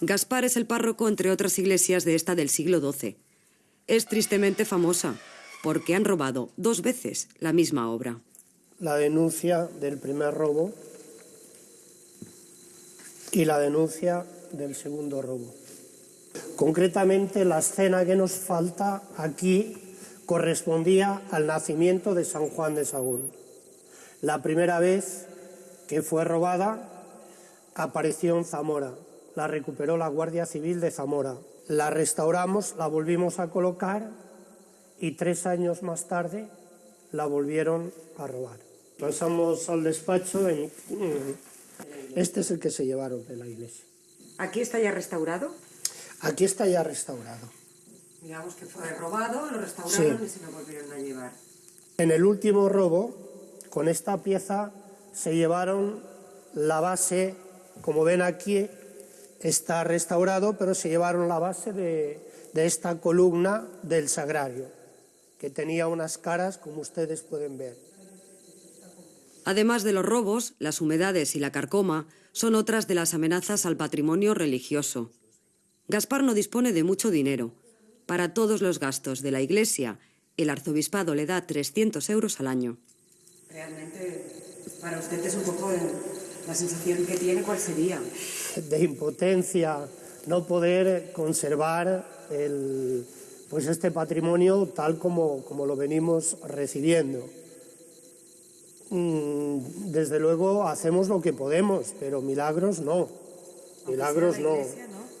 Gaspar es el párroco, entre otras iglesias, de esta del siglo XII. Es tristemente famosa porque han robado dos veces la misma obra. La denuncia del primer robo y la denuncia del segundo robo. Concretamente, la escena que nos falta aquí correspondía al nacimiento de San Juan de Sagún. La primera vez que fue robada apareció en Zamora. La recuperó la Guardia Civil de Zamora. La restauramos, la volvimos a colocar y tres años más tarde la volvieron a robar. Pasamos al despacho y este es el que se llevaron de la iglesia. ¿Aquí está ya restaurado? Aquí está ya restaurado. Digamos que fue robado, lo restauraron y se lo volvieron a llevar. En el último robo, con esta pieza se llevaron la base, como ven aquí, está restaurado, pero se llevaron la base de, de esta columna del sagrario, que tenía unas caras, como ustedes pueden ver. Además de los robos, las humedades y la carcoma son otras de las amenazas al patrimonio religioso. Gaspar no dispone de mucho dinero. Para todos los gastos de la iglesia, el arzobispado le da 300 euros al año. Realmente, para usted es un poco la sensación que tiene, ¿cuál sería? De impotencia, no poder conservar el, pues este patrimonio tal como, como lo venimos recibiendo. Mm, desde luego hacemos lo que podemos, pero milagros no. Milagros no.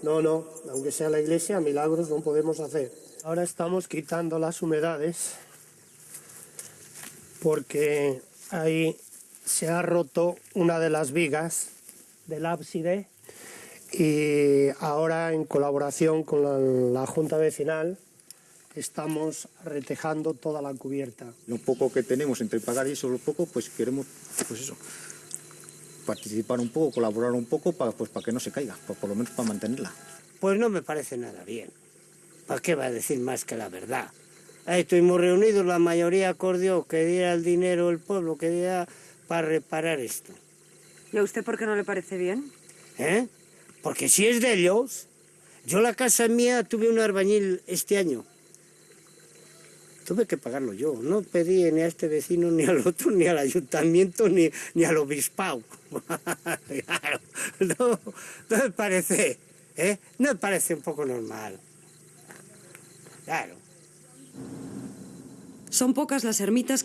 No, no, aunque sea la iglesia, milagros no podemos hacer. Ahora estamos quitando las humedades porque ahí se ha roto una de las vigas del ábside y ahora en colaboración con la, la Junta Vecinal estamos retejando toda la cubierta. Lo poco que tenemos entre pagar y eso, lo poco, pues queremos, pues eso, participar un poco, colaborar un poco para, pues, para que no se caiga, pues, por lo menos para mantenerla. Pues no me parece nada bien. ¿Para qué va a decir más que la verdad? Ahí estuvimos reunidos, la mayoría acordó que diera el dinero el pueblo, que diera para reparar esto. ¿Y a usted por qué no le parece bien? ¿Eh? Porque si es de ellos, yo la casa mía tuve un albañil este año tuve que pagarlo yo. No pedí ni a este vecino, ni al otro, ni al ayuntamiento, ni, ni al obispado. claro, no, no me parece, ¿eh? No me parece un poco normal. Claro. Son pocas las ermitas que